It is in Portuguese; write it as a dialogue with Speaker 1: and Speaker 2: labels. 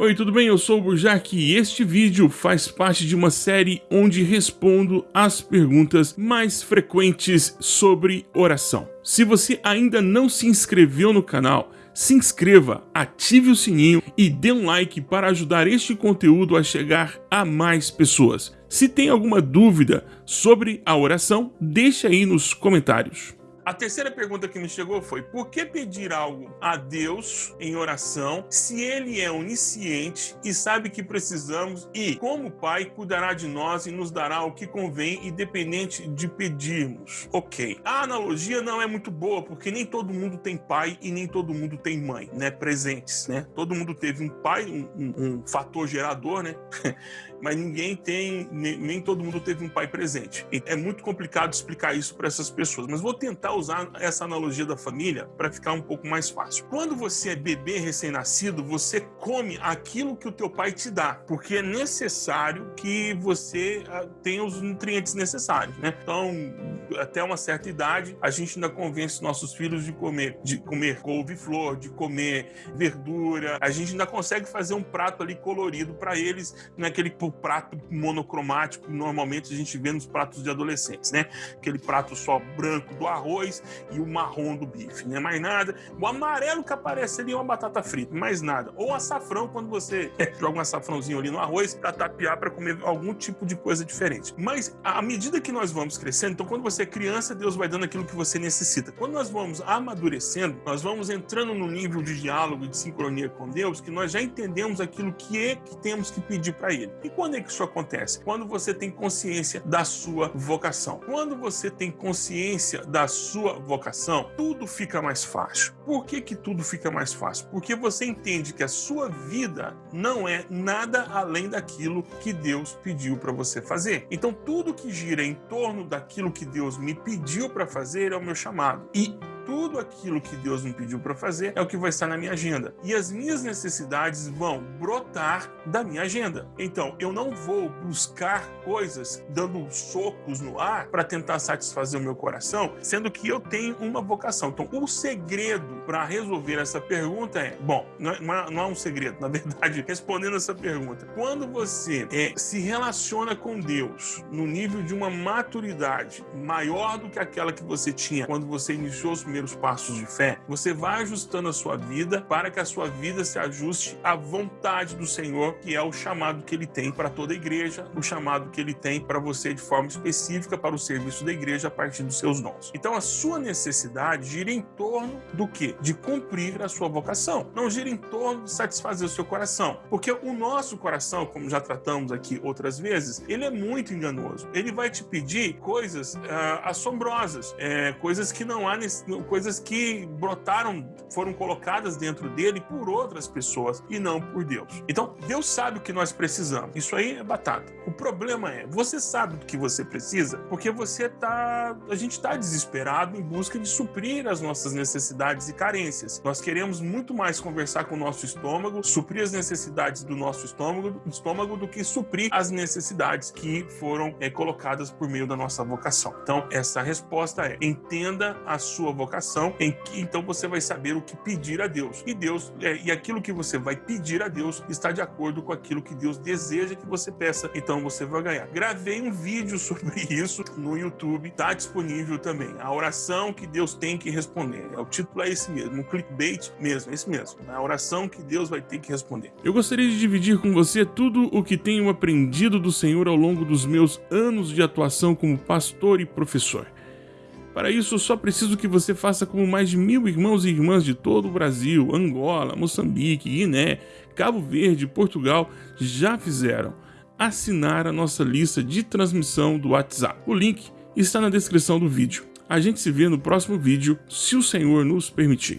Speaker 1: Oi, tudo bem? Eu sou o Burjac e este vídeo faz parte de uma série onde respondo as perguntas mais frequentes sobre oração. Se você ainda não se inscreveu no canal, se inscreva, ative o sininho e dê um like para ajudar este conteúdo a chegar a mais pessoas. Se tem alguma dúvida sobre a oração, deixe aí nos comentários. A terceira pergunta que me chegou foi: por que pedir algo a Deus em oração se Ele é onisciente e sabe que precisamos e, como Pai, cuidará de nós e nos dará o que convém, independente de pedirmos? Ok. A analogia não é muito boa porque nem todo mundo tem pai e nem todo mundo tem mãe, né? Presentes, né? Todo mundo teve um pai, um, um, um fator gerador, né? mas ninguém tem, nem, nem, todo mundo teve um pai presente. É muito complicado explicar isso para essas pessoas, mas vou tentar usar essa analogia da família para ficar um pouco mais fácil. Quando você é bebê recém-nascido, você come aquilo que o teu pai te dá, porque é necessário que você ah, tenha os nutrientes necessários, né? Então, até uma certa idade, a gente ainda convence nossos filhos de comer, de comer couve-flor, de comer verdura. A gente ainda consegue fazer um prato ali colorido para eles, naquele é prato monocromático que normalmente a gente vê nos pratos de adolescentes, né? Aquele prato só branco do arroz e o marrom do bife, né? Mais nada. O amarelo que aparece ali é uma batata frita, mais nada. Ou açafrão quando você joga um açafrãozinho ali no arroz para tapear para comer algum tipo de coisa diferente. Mas à medida que nós vamos crescendo, então quando você é criança, Deus vai dando aquilo que você necessita. Quando nós vamos amadurecendo, nós vamos entrando no nível de diálogo e de sincronia com Deus, que nós já entendemos aquilo que é que temos que pedir para Ele. E quando é que isso acontece? Quando você tem consciência da sua vocação. Quando você tem consciência da sua vocação, tudo fica mais fácil. Por que que tudo fica mais fácil? Porque você entende que a sua vida não é nada além daquilo que Deus pediu para você fazer. Então tudo que gira em torno daquilo que Deus me pediu para fazer é o meu chamado. E tudo aquilo que Deus me pediu para fazer é o que vai estar na minha agenda. E as minhas necessidades vão brotar da minha agenda. Então, eu não vou buscar coisas dando socos no ar para tentar satisfazer o meu coração, sendo que eu tenho uma vocação. Então, o segredo para resolver essa pergunta é, bom, não é, não é, um segredo, na verdade, respondendo essa pergunta, quando você é, se relaciona com Deus no nível de uma maturidade maior do que aquela que você tinha quando você iniciou os passos de fé, você vai ajustando a sua vida para que a sua vida se ajuste à vontade do Senhor, que é o chamado que ele tem para toda a igreja, o chamado que ele tem para você de forma específica para o serviço da igreja a partir dos seus dons. Então a sua necessidade gira em torno do que? De cumprir a sua vocação. Não gira em torno de satisfazer o seu coração. Porque o nosso coração, como já tratamos aqui outras vezes, ele é muito enganoso. Ele vai te pedir coisas uh, assombrosas, é, coisas que não há coisas que brotaram, foram colocadas dentro dele por outras pessoas e não por Deus. Então, Deus sabe o que nós precisamos. Isso aí é batata. O problema é, você sabe do que você precisa porque você tá, a gente está desesperado em busca de suprir as nossas necessidades e carências. Nós queremos muito mais conversar com o nosso estômago, suprir as necessidades do nosso estômago, estômago do que suprir as necessidades que foram é, colocadas por meio da nossa vocação. Então, essa resposta é: entenda a sua vocação vocação, em que então você vai saber o que pedir a Deus. E Deus é, e aquilo que você vai pedir a Deus está de acordo com aquilo que Deus deseja que você peça, então você vai ganhar. Gravei um vídeo sobre isso no YouTube, está disponível também. A oração que Deus tem que responder. O título é esse mesmo, um clickbait mesmo, esse mesmo. A oração que Deus vai ter que responder. Eu gostaria de dividir com você tudo o que tenho aprendido do Senhor ao longo dos meus anos de atuação como pastor e professor. Para isso, só preciso que você faça como mais de mil irmãos e irmãs de todo o Brasil, Angola, Moçambique, Guiné, Cabo Verde, Portugal já fizeram. Assinar a nossa lista de transmissão do WhatsApp. O link está na descrição do vídeo. A gente se vê no próximo vídeo, se o Senhor nos permitir.